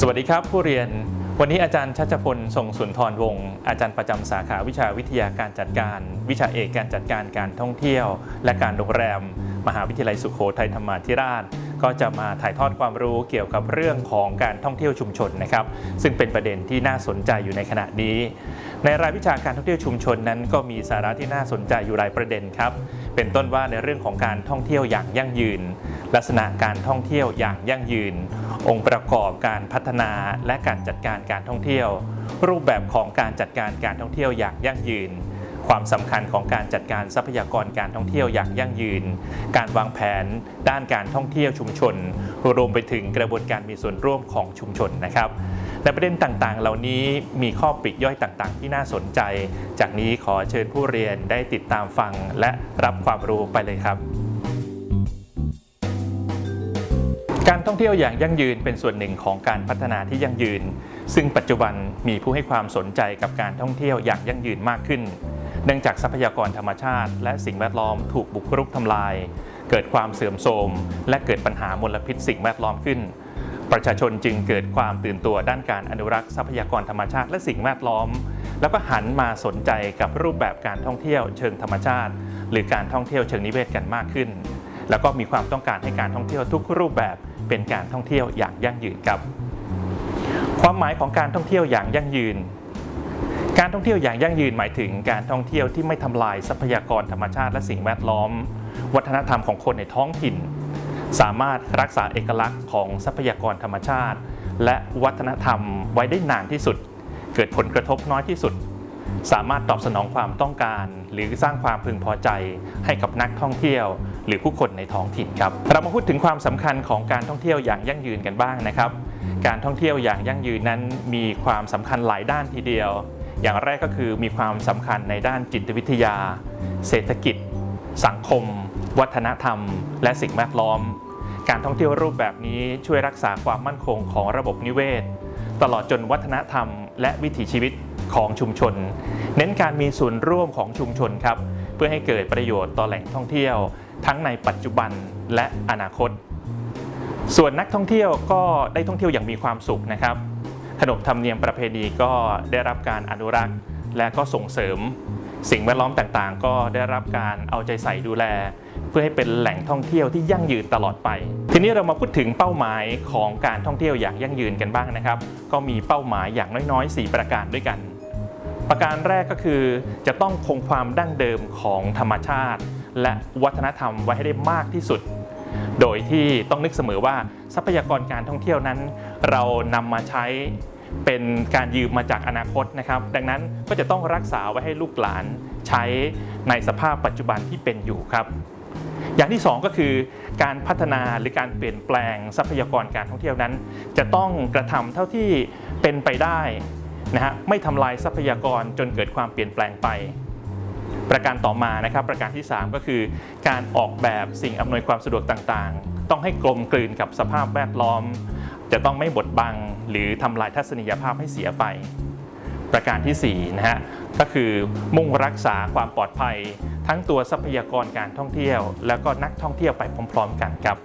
สวัสดีครับผู้เรียน วันนี้อาจารย์ชัชพลทรงสุนทรวงศ์อาจารย์ประจำสาขาวิชาวิทยาการจัดการ วิชาเอกการจัดการการท่องเที่ยว และการโรงแรม มหาวิทยาลัยสุโขทัยธรรมาธิราช ก็จะมาถ่ายทอดความรู้เกี่ยวกับเรื่องของการท่องเที่ยวชุมชนนะครับ ซึ่งเป็นประเด็นที่น่าสนใจอยู่ในขณะนี้ ในรายวิชาการท่องเที่ยวชุมชนนั้นก็มีสาระที่น่าสนใจอยู่หลายประเด็นครับ เป็นต้นว่าในเรื่องของการท่องเที่ยวอย่างยั่งยืน ลักษณะการท่องเที่ยวอย่างยั่งยืน องค์ประกอบการพัฒนาและการจัดการการท่องเที่ยว รูปแบบของการจัดการการท่องเที่ยวอย่างยั่งยืน ความสำคัญของการจัดการทรัพยากรการท่องเที่ยวอย่างยั่งยืน การวางแผนด้านการท่องเที่ยวชุมชน รวมไปถึงกระบวนการมีส่วนร่วมของชุมชนนะครับในประเด็นต่างๆ เหล่านี้มีข้อปลีกย่อยต่างๆ ที่น่าสนใจ จากนี้ขอเชิญผู้เรียนได้ติดตามฟังและรับความรู้ไปเลยครับการท่องเที่ยวอย่างยั่งยืนเป็นส่วนหนึ่งของการพัฒนาที่ยั่งยืน ซึ่งปัจจุบันมีผู้ให้ความสนใจกับการท่องเที่ยวอย่างยั่งยืนมากขึ้น เนื่องจากทรัพยากรธรรมชาติ และสิ่งแวดล้อมถูกบุกรุกทำลาย เกิดความเสื่อมโทรม และเกิดปัญหามลพิษสิ่งแวดล้อมขึ้น ประชาชนจึงเกิดความตื่นตัวด้านการอนุรักษ์ทรัพยากรธรรมชาติ และสิ่งแวดล้อม แล้วก็หันมาสนใจกับรูปแบบการท่องเที่ยวเชิงธรรมชาติ หรือการท่องเที่ยวเชิงนิเวศกันมากขึ้น แล้วก็มีความต้องการให้การท่องเที่ยวทุกรูปแบบเป็นการท่องเที่ยวอย่างยั่งยืนครับ ความหมายของการท่องเที่ยวอย่างยั่งยืน การท่องเที่ยวอย่างยั่งยืนหมายถึงการท่องเที่ยวที่ไม่ทำลายทรัพยากรธรรมชาติและสิ่งแวดล้อม วัฒนธรรมของคนในท้องถิ่น สามารถรักษาเอกลักษณ์ของทรัพยากรธรรมชาติ และวัฒนธรรมไว้ได้นานที่สุด เกิดผลกระทบน้อยที่สุด สามารถตอบสนองความต้องการ หรือสร้างความพึงพอใจให้กับนักท่องเที่ยว หรือผู้คนในท้องถิ่นครับ เรามาพูดถึงความสำคัญของการท่องเที่ยวอย่างยั่งยืนกันบ้างนะครับ การท่องเที่ยวอย่างยั่งยืนนั้นมีความสำคัญหลายด้านทีเดียว อย่างแรกก็คือมีความสำคัญในด้านจิตวิทยา เศรษฐกิจ สังคม วัฒนธรรม และสิ่งแวดล้อม การท่องเที่ยวรูปแบบนี้ช่วยรักษาความมั่นคงของระบบนิเวศ ตลอดจนวัฒนธรรม และวิถีชีวิตของชุมชน เน้นการมีส่วนร่วมของชุมชนครับ เพื่อให้เกิดประโยชน์ต่อแหล่งท่องเที่ยว ทั้งในปัจจุบันและอนาคต ส่วนนักท่องเที่ยวก็ได้ท่องเที่ยวอย่างมีความสุขนะครับ ขนบธรรมเนียมประเพณีก็ได้รับการอนุรักษ์ และก็ส่งเสริม สิ่งแวดล้อมต่างๆ ก็ได้รับการเอาใจใส่ดูแล เพื่อให้เป็นแหล่งท่องเที่ยวที่ยั่งยืนตลอดไป ทีนี้เรามาพูดถึงเป้าหมายของการท่องเที่ยวอย่างยั่งยืนกันบ้างนะครับ ก็มีเป้าหมายอย่างน้อยๆ 4 ประการด้วยกัน ประการแรกก็คือจะต้องคงความดั้งเดิมของธรรมชาติ และวัฒนธรรมไว้ให้ได้มากที่สุด โดยที่ต้องนึกเสมอว่าทรัพยากรการท่องเที่ยวนั้น เรานำมาใช้เป็นการยืมมาจากอนาคตนะครับ ดังนั้นก็จะต้องรักษาไว้ให้ลูกหลานใช้ในสภาพปัจจุบันที่เป็นอยู่ครับ อย่างที่ 2 ก็คือการพัฒนาหรือการเปลี่ยนแปลงทรัพยากรการท่องเที่ยวนั้น จะต้องกระทำเท่าที่เป็นไปได้นะฮะไม่ทำลายทรัพยากรจนเกิดความเปลี่ยนแปลงไป ประการต่อมานะครับประการที่ 3 ก็คือการออกแบบสิ่งอำนวยความสะดวกต่างๆ ต้องให้กลมกลืนกับสภาพแวดล้อม จะต้องไม่บดบัง หรือทำลายทัศนียภาพให้เสียไป ประการที่4นะฮะก็คือมุ่งรักษาความปลอดภัย ทั้งตัวทรัพยากรการท่องเที่ยว แล้วก็นักท่องเที่ยวไปพร้อม ๆ กันครับ